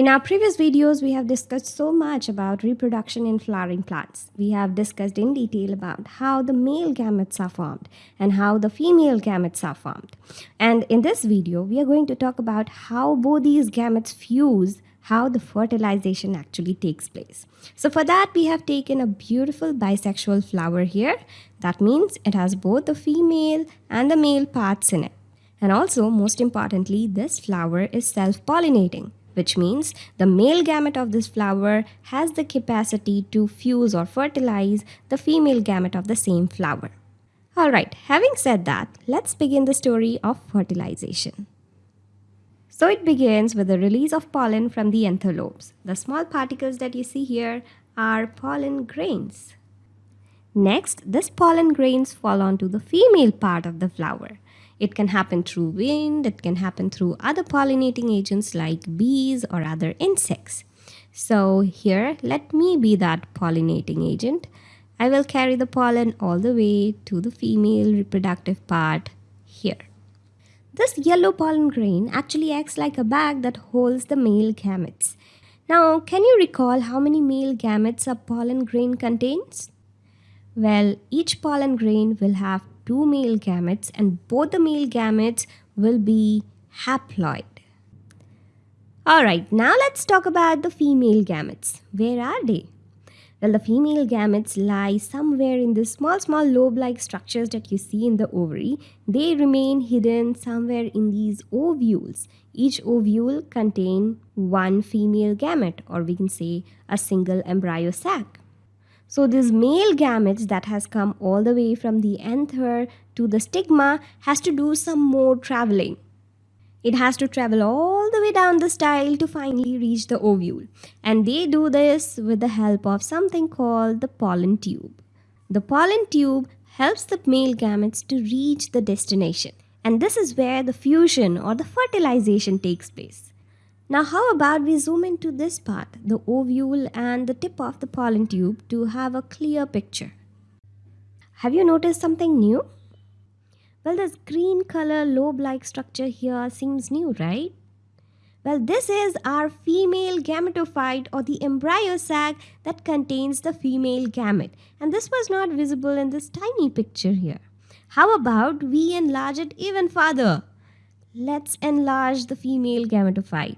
In our previous videos, we have discussed so much about reproduction in flowering plants. We have discussed in detail about how the male gametes are formed and how the female gametes are formed. And in this video, we are going to talk about how both these gametes fuse, how the fertilization actually takes place. So for that, we have taken a beautiful bisexual flower here. That means it has both the female and the male parts in it. And also, most importantly, this flower is self-pollinating which means the male gamete of this flower has the capacity to fuse or fertilize the female gamete of the same flower. Alright, having said that, let's begin the story of fertilization. So it begins with the release of pollen from the anther lobes. The small particles that you see here are pollen grains. Next, this pollen grains fall onto the female part of the flower. It can happen through wind, it can happen through other pollinating agents like bees or other insects. So here, let me be that pollinating agent. I will carry the pollen all the way to the female reproductive part here. This yellow pollen grain actually acts like a bag that holds the male gametes. Now, can you recall how many male gametes a pollen grain contains? Well, each pollen grain will have two male gametes and both the male gametes will be haploid. Alright, now let's talk about the female gametes. Where are they? Well, the female gametes lie somewhere in the small, small lobe-like structures that you see in the ovary. They remain hidden somewhere in these ovules. Each ovule contain one female gamete or we can say a single embryo sac. So this male gametes that has come all the way from the anther to the stigma has to do some more traveling. It has to travel all the way down the style to finally reach the ovule. And they do this with the help of something called the pollen tube. The pollen tube helps the male gametes to reach the destination. And this is where the fusion or the fertilization takes place. Now how about we zoom into this part, the ovule and the tip of the pollen tube to have a clear picture. Have you noticed something new? Well, this green color lobe-like structure here seems new, right? Well, this is our female gametophyte or the embryo sac that contains the female gamete. And this was not visible in this tiny picture here. How about we enlarge it even further? Let's enlarge the female gametophyte.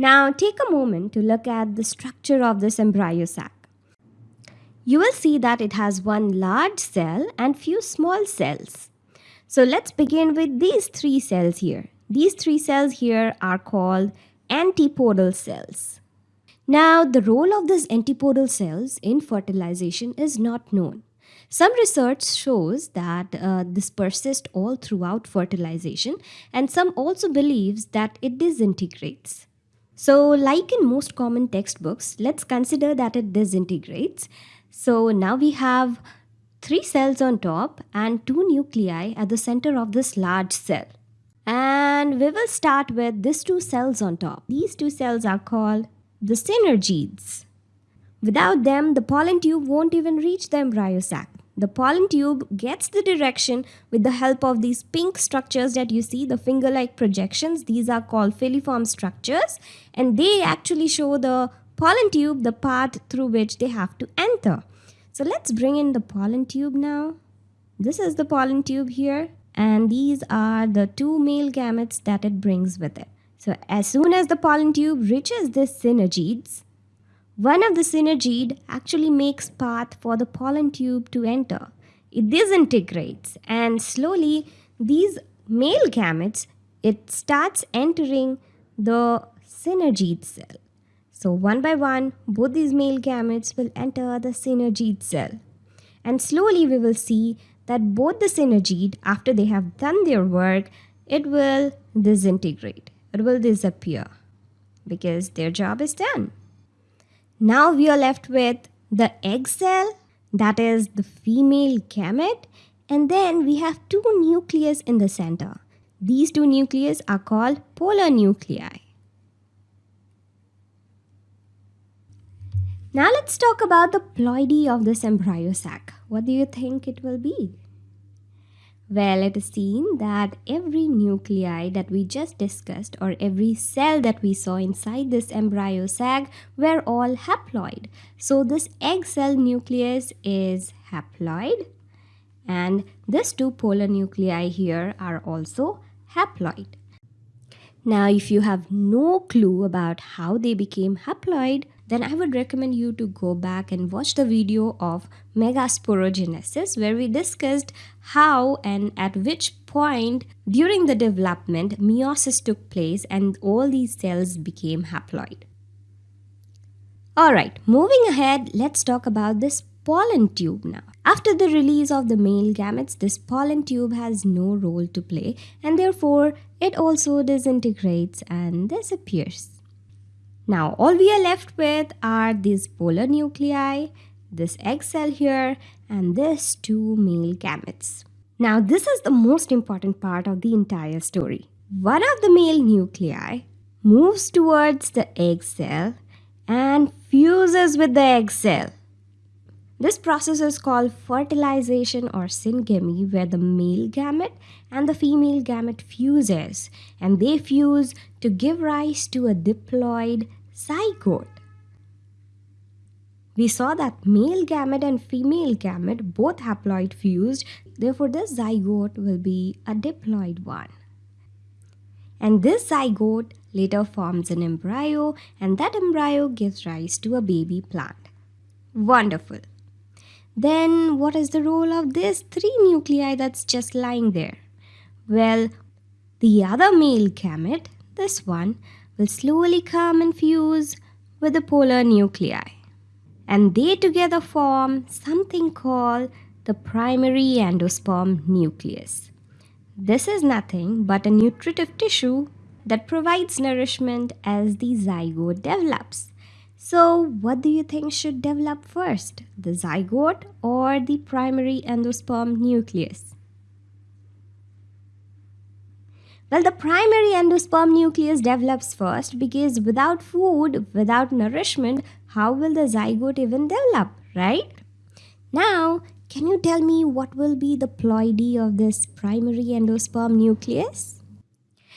Now take a moment to look at the structure of this embryo sac. You will see that it has one large cell and few small cells. So let's begin with these three cells here. These three cells here are called antipodal cells. Now the role of these antipodal cells in fertilization is not known. Some research shows that uh, this persists all throughout fertilization and some also believes that it disintegrates. So like in most common textbooks, let's consider that it disintegrates. So now we have three cells on top and two nuclei at the center of this large cell. And we will start with these two cells on top. These two cells are called the synergids. Without them, the pollen tube won't even reach the embryo sac. The pollen tube gets the direction with the help of these pink structures that you see, the finger-like projections. These are called filiform structures and they actually show the pollen tube the path through which they have to enter. So let's bring in the pollen tube now. This is the pollen tube here and these are the two male gametes that it brings with it. So as soon as the pollen tube reaches this synergids, one of the synergid actually makes path for the pollen tube to enter. It disintegrates and slowly these male gametes, it starts entering the synergid cell. So one by one, both these male gametes will enter the synergid cell. And slowly we will see that both the synergid, after they have done their work, it will disintegrate. It will disappear because their job is done. Now we are left with the egg cell, that is the female gamete, and then we have two nucleus in the center. These two nucleus are called polar nuclei. Now let's talk about the ploidy of this embryo sac. What do you think it will be? Well, it is seen that every nuclei that we just discussed or every cell that we saw inside this embryo sac were all haploid. So this egg cell nucleus is haploid and these two polar nuclei here are also haploid. Now, if you have no clue about how they became haploid, then I would recommend you to go back and watch the video of megasporogenesis where we discussed how and at which point during the development meiosis took place and all these cells became haploid. Alright, moving ahead, let's talk about this pollen tube now. After the release of the male gametes, this pollen tube has no role to play and therefore it also disintegrates and disappears. Now all we are left with are these polar nuclei, this egg cell here and this two male gametes. Now this is the most important part of the entire story. One of the male nuclei moves towards the egg cell and fuses with the egg cell. This process is called fertilization or syngamy where the male gamete and the female gamete fuses and they fuse to give rise to a diploid zygote. We saw that male gamete and female gamete both haploid fused therefore this zygote will be a diploid one. And this zygote later forms an embryo and that embryo gives rise to a baby plant. Wonderful. Then what is the role of this three nuclei that's just lying there? Well, the other male gamete, this one, will slowly come and fuse with the polar nuclei. And they together form something called the primary endosperm nucleus. This is nothing but a nutritive tissue that provides nourishment as the zygote develops. So, what do you think should develop first, the zygote or the primary endosperm nucleus? Well, the primary endosperm nucleus develops first because without food, without nourishment, how will the zygote even develop, right? Now, can you tell me what will be the ploidy of this primary endosperm nucleus?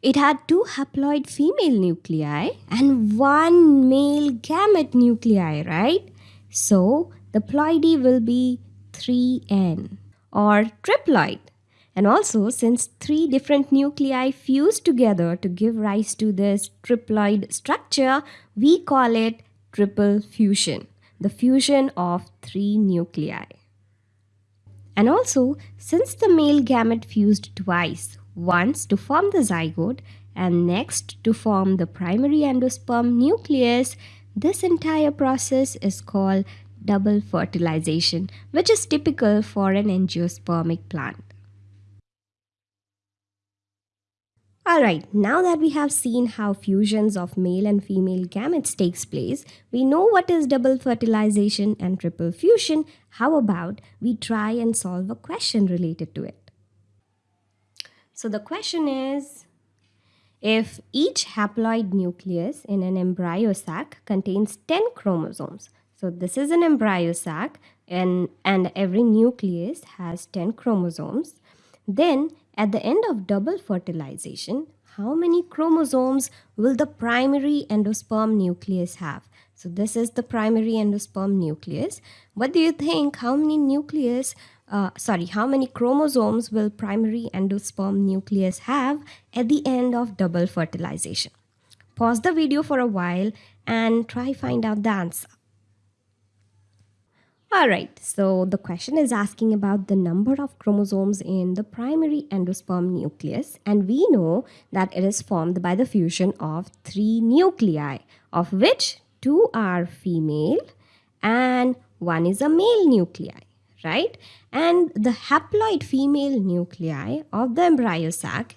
It had two haploid female nuclei and one male gamete nuclei, right? So the ploidy will be 3N or triploid. And also, since three different nuclei fuse together to give rise to this triploid structure, we call it triple fusion, the fusion of three nuclei. And also, since the male gamete fused twice, once to form the zygote and next to form the primary endosperm nucleus, this entire process is called double fertilization, which is typical for an angiospermic plant. Alright, now that we have seen how fusions of male and female gametes takes place, we know what is double fertilization and triple fusion. How about we try and solve a question related to it? So the question is, if each haploid nucleus in an embryo sac contains 10 chromosomes, so this is an embryo sac and, and every nucleus has 10 chromosomes, then at the end of double fertilization, how many chromosomes will the primary endosperm nucleus have? So this is the primary endosperm nucleus. What do you think? How many nucleus uh, sorry, how many chromosomes will primary endosperm nucleus have at the end of double fertilization? Pause the video for a while and try find out the answer. Alright, so the question is asking about the number of chromosomes in the primary endosperm nucleus and we know that it is formed by the fusion of three nuclei of which two are female and one is a male nuclei right? And the haploid female nuclei of the embryo sac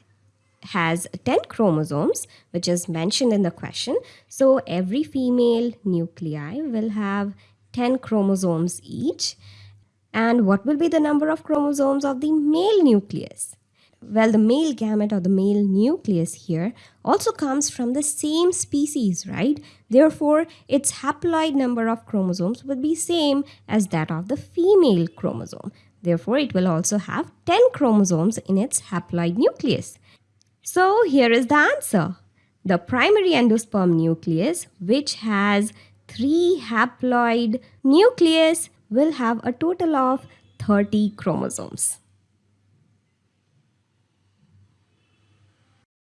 has 10 chromosomes, which is mentioned in the question. So every female nuclei will have 10 chromosomes each. And what will be the number of chromosomes of the male nucleus? Well, the male gamete or the male nucleus here also comes from the same species, right? Therefore, its haploid number of chromosomes would be same as that of the female chromosome. Therefore, it will also have 10 chromosomes in its haploid nucleus. So, here is the answer. The primary endosperm nucleus, which has 3 haploid nucleus will have a total of 30 chromosomes.